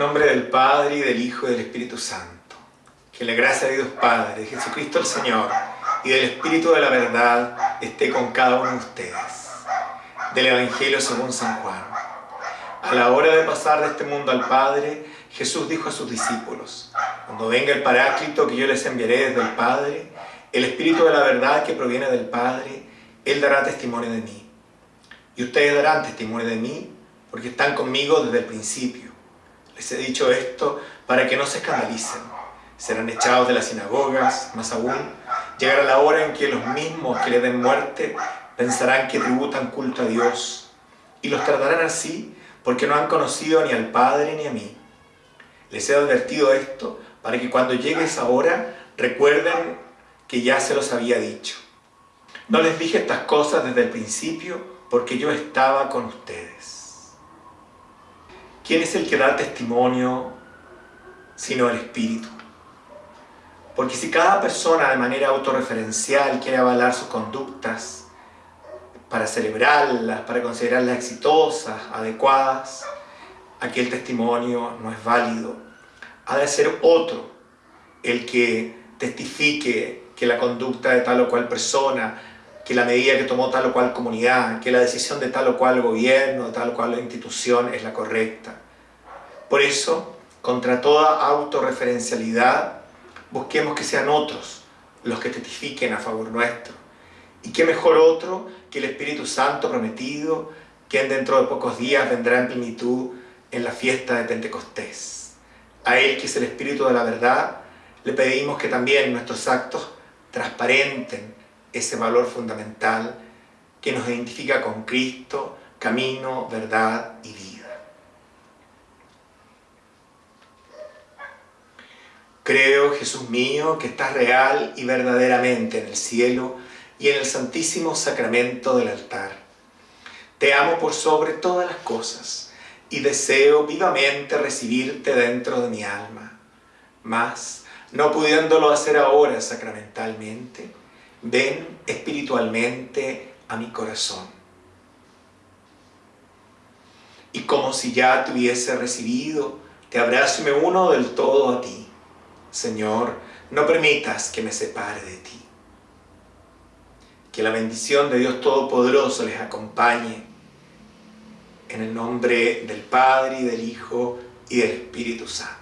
nombre del Padre, y del Hijo, y del Espíritu Santo. Que la gracia de Dios Padre, de Jesucristo el Señor, y del Espíritu de la verdad esté con cada uno de ustedes. Del Evangelio según San Juan. A la hora de pasar de este mundo al Padre, Jesús dijo a sus discípulos, Cuando venga el Paráclito que yo les enviaré desde el Padre, el Espíritu de la verdad que proviene del Padre, Él dará testimonio de mí. Y ustedes darán testimonio de mí, porque están conmigo desde el principio. Les he dicho esto para que no se escandalicen. Serán echados de las sinagogas, más aún, llegará la hora en que los mismos que le den muerte pensarán que tributan culto a Dios, y los tratarán así porque no han conocido ni al Padre ni a mí. Les he advertido esto para que cuando llegue esa hora recuerden que ya se los había dicho. No les dije estas cosas desde el principio porque yo estaba con ustedes. ¿Quién es el que da testimonio sino el Espíritu? Porque si cada persona de manera autorreferencial quiere avalar sus conductas para celebrarlas, para considerarlas exitosas, adecuadas, aquel testimonio no es válido. Ha de ser otro el que testifique que la conducta de tal o cual persona, que la medida que tomó tal o cual comunidad, que la decisión de tal o cual gobierno, de tal o cual institución es la correcta. Por eso, contra toda autorreferencialidad, busquemos que sean otros los que testifiquen a favor nuestro. Y qué mejor otro que el Espíritu Santo prometido, quien dentro de pocos días vendrá en plenitud en la fiesta de Pentecostés. A Él, que es el Espíritu de la verdad, le pedimos que también nuestros actos transparenten ese valor fundamental que nos identifica con Cristo, camino, verdad y vida. Creo, Jesús mío, que estás real y verdaderamente en el cielo y en el santísimo sacramento del altar. Te amo por sobre todas las cosas y deseo vivamente recibirte dentro de mi alma. Mas, no pudiéndolo hacer ahora sacramentalmente, ven espiritualmente a mi corazón. Y como si ya te hubiese recibido, te abrazo y me uno del todo a ti. Señor, no permitas que me separe de ti. Que la bendición de Dios Todopoderoso les acompañe en el nombre del Padre, y del Hijo, y del Espíritu Santo.